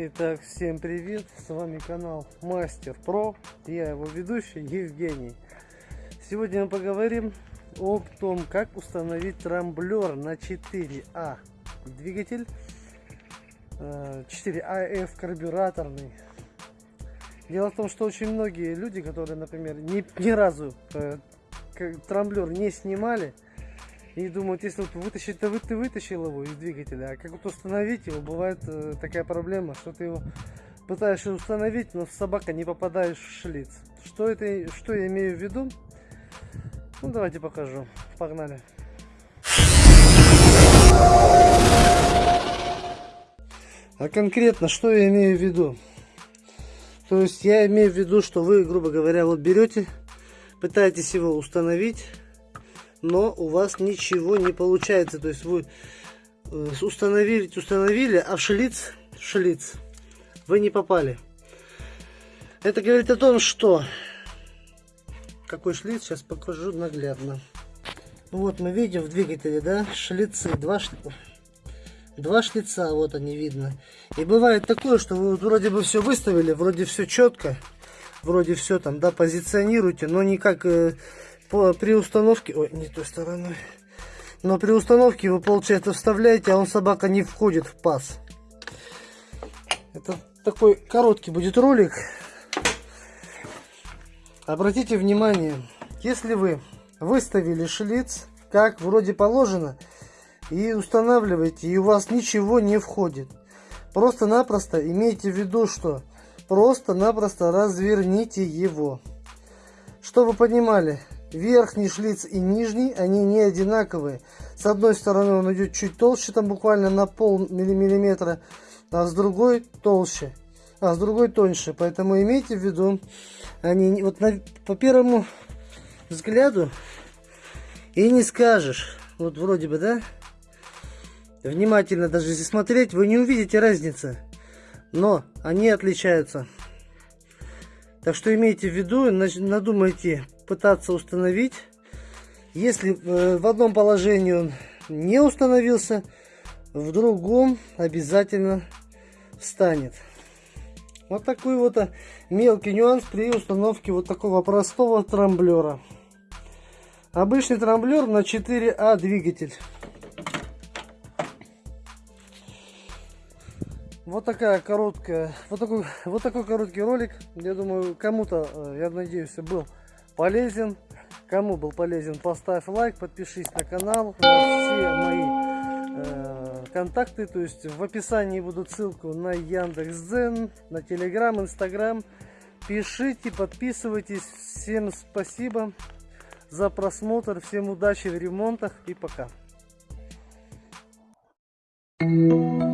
Итак, всем привет! С вами канал Мастер Про. Я его ведущий Евгений. Сегодня мы поговорим об том, как установить трамблер на 4А двигатель. 4АФ карбюраторный. Дело в том, что очень многие люди, которые, например, ни, ни разу э, трамблер не снимали, и думают, если вот вытащить, то вы, ты вытащил его из двигателя, а как вот установить его, бывает э, такая проблема, что ты его пытаешься установить, но собака не попадаешь в шлиц. Что это, что я имею в виду? Ну, давайте покажу. Погнали. А конкретно, что я имею в виду? То есть я имею в виду, что вы, грубо говоря, вот берете, пытаетесь его установить, но у вас ничего не получается. То есть вы э, установили, установили, а в шлиц, в шлиц вы не попали. Это говорит о том, что... Какой шлиц, сейчас покажу наглядно. Вот мы видим в двигателе, да, шлицы, два, два шлица, вот они видно. И бывает такое, что вы вроде бы все выставили, вроде все четко, вроде все там, да, позиционируете, но никак э, при установке... Ой, не той стороной. Но при установке вы, получается, вставляете, а он, собака, не входит в паз. Это такой короткий будет ролик. Обратите внимание, если вы выставили шлиц, как вроде положено, и устанавливаете, и у вас ничего не входит. Просто-напросто имейте в виду, что просто-напросто разверните его. Чтобы вы понимали, верхний шлиц и нижний, они не одинаковые. С одной стороны он идет чуть толще, там буквально на пол миллиметра, а с другой толще, а с другой тоньше. Поэтому имейте в виду, они вот на, по первому взгляду и не скажешь, вот вроде бы, да? Внимательно даже если смотреть, вы не увидите разницы, но они отличаются. Так что имейте в виду, надумайте пытаться установить. Если э, в одном положении он не установился, в другом обязательно встанет. Вот такой вот э, мелкий нюанс при установке вот такого простого трамблера. Обычный трамблер на 4А двигатель. Вот такая короткая, вот такой, вот такой короткий ролик. Я думаю, кому-то, э, я надеюсь, был полезен. Кому был полезен, поставь лайк, подпишись на канал. Все мои э, контакты, то есть в описании будут ссылку на Яндекс.Дзен, на Телеграм, Инстаграм. Пишите, подписывайтесь. Всем спасибо за просмотр. Всем удачи в ремонтах и пока. Thank you.